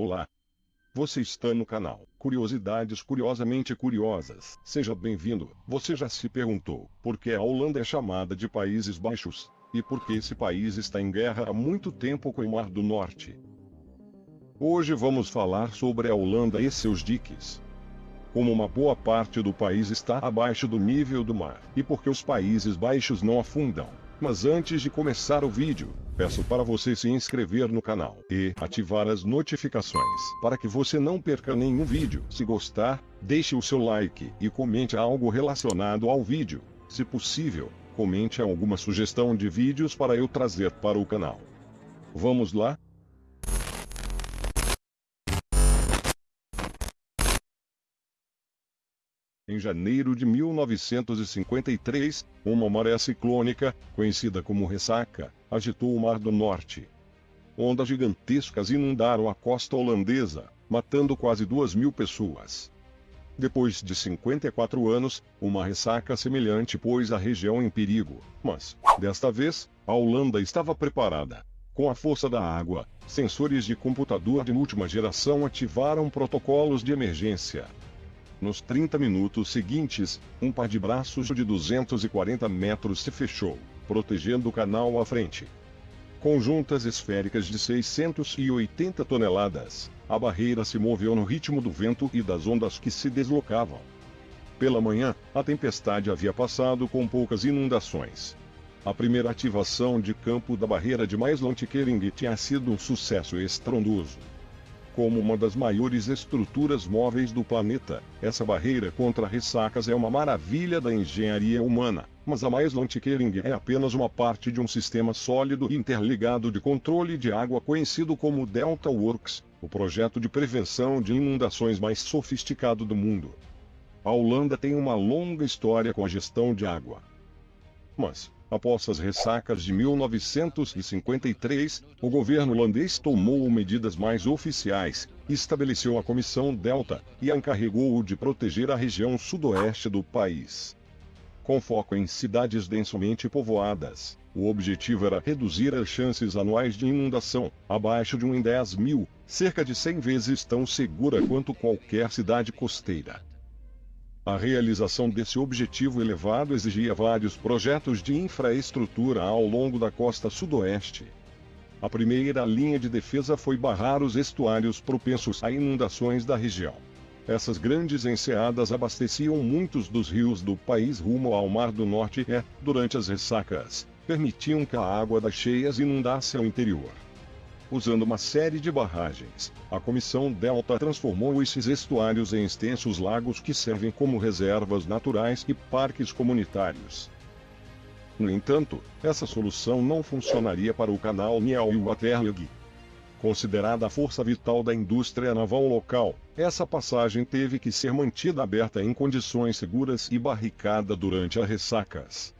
Olá! Você está no canal Curiosidades Curiosamente Curiosas. Seja bem-vindo. Você já se perguntou por que a Holanda é chamada de Países Baixos? E por que esse país está em guerra há muito tempo com o Mar do Norte? Hoje vamos falar sobre a Holanda e seus diques. Como uma boa parte do país está abaixo do nível do mar, e porque os Países Baixos não afundam. Mas antes de começar o vídeo, peço para você se inscrever no canal e ativar as notificações para que você não perca nenhum vídeo. Se gostar, deixe o seu like e comente algo relacionado ao vídeo. Se possível, comente alguma sugestão de vídeos para eu trazer para o canal. Vamos lá? Em janeiro de 1953, uma maré ciclônica, conhecida como ressaca, agitou o Mar do Norte. Ondas gigantescas inundaram a costa holandesa, matando quase duas mil pessoas. Depois de 54 anos, uma ressaca semelhante pôs a região em perigo, mas, desta vez, a Holanda estava preparada. Com a força da água, sensores de computador de última geração ativaram protocolos de emergência. Nos 30 minutos seguintes, um par de braços de 240 metros se fechou, protegendo o canal à frente. Com juntas esféricas de 680 toneladas, a barreira se moveu no ritmo do vento e das ondas que se deslocavam. Pela manhã, a tempestade havia passado com poucas inundações. A primeira ativação de campo da barreira de Maeslantkering tinha sido um sucesso estrondoso como uma das maiores estruturas móveis do planeta. Essa barreira contra ressacas é uma maravilha da engenharia humana, mas a Maeslantkering é apenas uma parte de um sistema sólido interligado de controle de água conhecido como Delta Works, o projeto de prevenção de inundações mais sofisticado do mundo. A Holanda tem uma longa história com a gestão de água. Mas, Após as ressacas de 1953, o governo holandês tomou medidas mais oficiais, estabeleceu a Comissão Delta e a encarregou de proteger a região sudoeste do país. Com foco em cidades densamente povoadas, o objetivo era reduzir as chances anuais de inundação, abaixo de 1 em 10 mil, cerca de 100 vezes tão segura quanto qualquer cidade costeira. A realização desse objetivo elevado exigia vários projetos de infraestrutura ao longo da costa sudoeste. A primeira linha de defesa foi barrar os estuários propensos a inundações da região. Essas grandes enseadas abasteciam muitos dos rios do país rumo ao Mar do Norte e, durante as ressacas, permitiam que a água das cheias inundasse o interior usando uma série de barragens. A Comissão Delta transformou esses estuários em extensos lagos que servem como reservas naturais e parques comunitários. No entanto, essa solução não funcionaria para o canal Niel-Waterloo. Considerada a força vital da indústria naval local, essa passagem teve que ser mantida aberta em condições seguras e barricada durante as ressacas.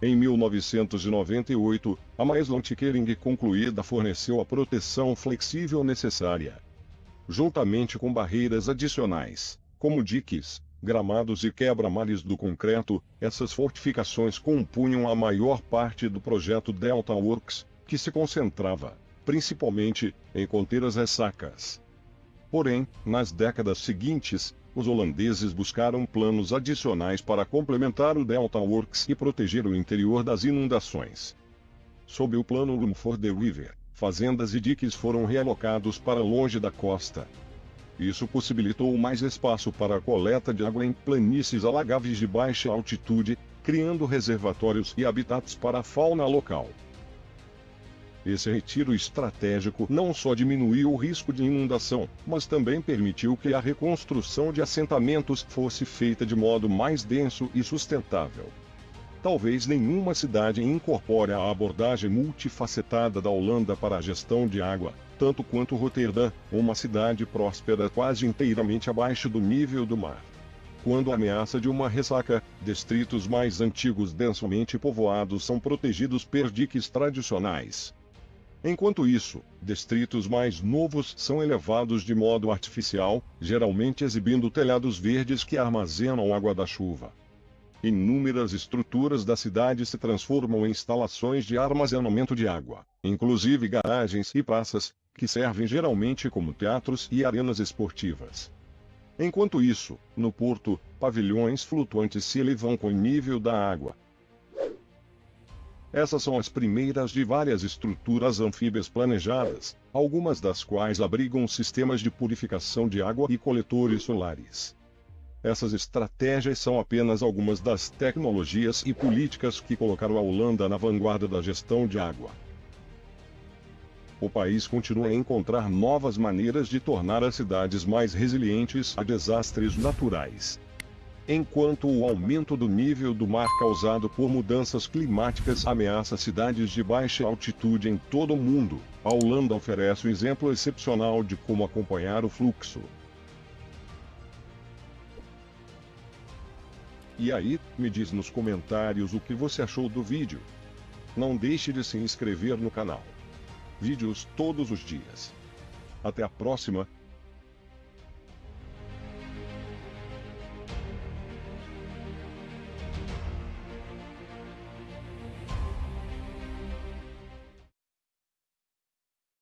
Em 1998, a Maeslantkering concluída forneceu a proteção flexível necessária. Juntamente com barreiras adicionais, como diques, gramados e quebra-mares do concreto, essas fortificações compunham a maior parte do projeto Delta Works, que se concentrava, principalmente, em conter as ressacas. Porém, nas décadas seguintes, os holandeses buscaram planos adicionais para complementar o Delta Works e proteger o interior das inundações. Sob o plano Room for the River, fazendas e diques foram realocados para longe da costa. Isso possibilitou mais espaço para a coleta de água em planícies alagáveis de baixa altitude, criando reservatórios e habitats para a fauna local. Esse retiro estratégico não só diminuiu o risco de inundação, mas também permitiu que a reconstrução de assentamentos fosse feita de modo mais denso e sustentável. Talvez nenhuma cidade incorpore a abordagem multifacetada da Holanda para a gestão de água, tanto quanto Roterdã, uma cidade próspera quase inteiramente abaixo do nível do mar. Quando a ameaça de uma ressaca, distritos mais antigos densamente povoados são protegidos por diques tradicionais, Enquanto isso, distritos mais novos são elevados de modo artificial, geralmente exibindo telhados verdes que armazenam água da chuva. Inúmeras estruturas da cidade se transformam em instalações de armazenamento de água, inclusive garagens e praças, que servem geralmente como teatros e arenas esportivas. Enquanto isso, no porto, pavilhões flutuantes se elevam com o nível da água. Essas são as primeiras de várias estruturas anfíbias planejadas, algumas das quais abrigam sistemas de purificação de água e coletores solares. Essas estratégias são apenas algumas das tecnologias e políticas que colocaram a Holanda na vanguarda da gestão de água o país continua a encontrar novas maneiras de tornar as cidades mais resilientes a desastres naturais. Enquanto o aumento do nível do mar causado por mudanças climáticas ameaça cidades de baixa altitude em todo o mundo, a Holanda oferece um exemplo excepcional de como acompanhar o fluxo. E aí, me diz nos comentários o que você achou do vídeo. Não deixe de se inscrever no canal vídeos todos os dias. Até a próxima